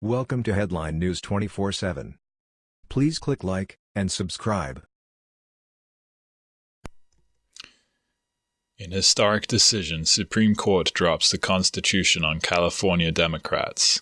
Welcome to Headline News 24/7. Please click like and subscribe. In historic decision, Supreme Court drops the Constitution on California Democrats.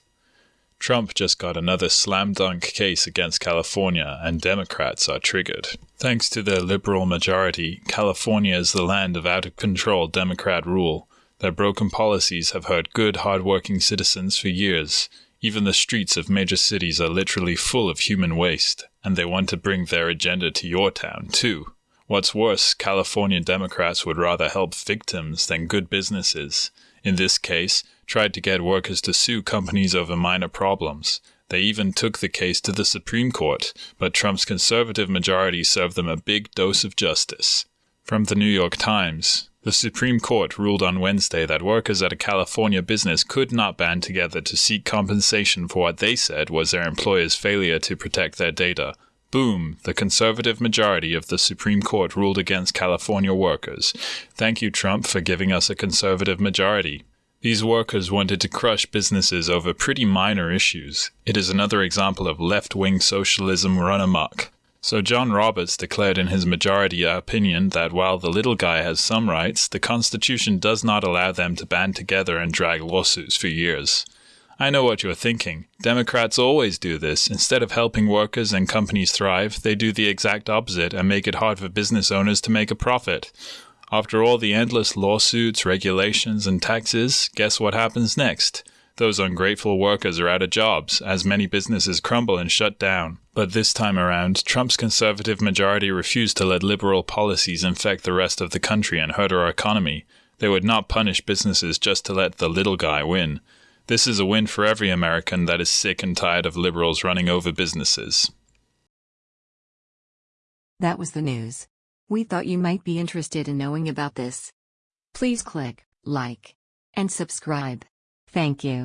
Trump just got another slam dunk case against California, and Democrats are triggered. Thanks to their liberal majority, California is the land of out of control Democrat rule. Their broken policies have hurt good, hard-working citizens for years. Even the streets of major cities are literally full of human waste, and they want to bring their agenda to your town, too. What's worse, California Democrats would rather help victims than good businesses. In this case, tried to get workers to sue companies over minor problems. They even took the case to the Supreme Court, but Trump's conservative majority served them a big dose of justice. From the New York Times, the Supreme Court ruled on Wednesday that workers at a California business could not band together to seek compensation for what they said was their employer's failure to protect their data. Boom! The conservative majority of the Supreme Court ruled against California workers. Thank you, Trump, for giving us a conservative majority. These workers wanted to crush businesses over pretty minor issues. It is another example of left wing socialism run amok. So John Roberts declared in his majority opinion that while the little guy has some rights, the Constitution does not allow them to band together and drag lawsuits for years. I know what you're thinking. Democrats always do this. Instead of helping workers and companies thrive, they do the exact opposite and make it hard for business owners to make a profit. After all the endless lawsuits, regulations, and taxes, guess what happens next? Those ungrateful workers are out of jobs as many businesses crumble and shut down. But this time around, Trump's conservative majority refused to let liberal policies infect the rest of the country and hurt our economy. They would not punish businesses just to let the little guy win. This is a win for every American that is sick and tired of liberals running over businesses. That was the news. We thought you might be interested in knowing about this. Please click like and subscribe. Thank you.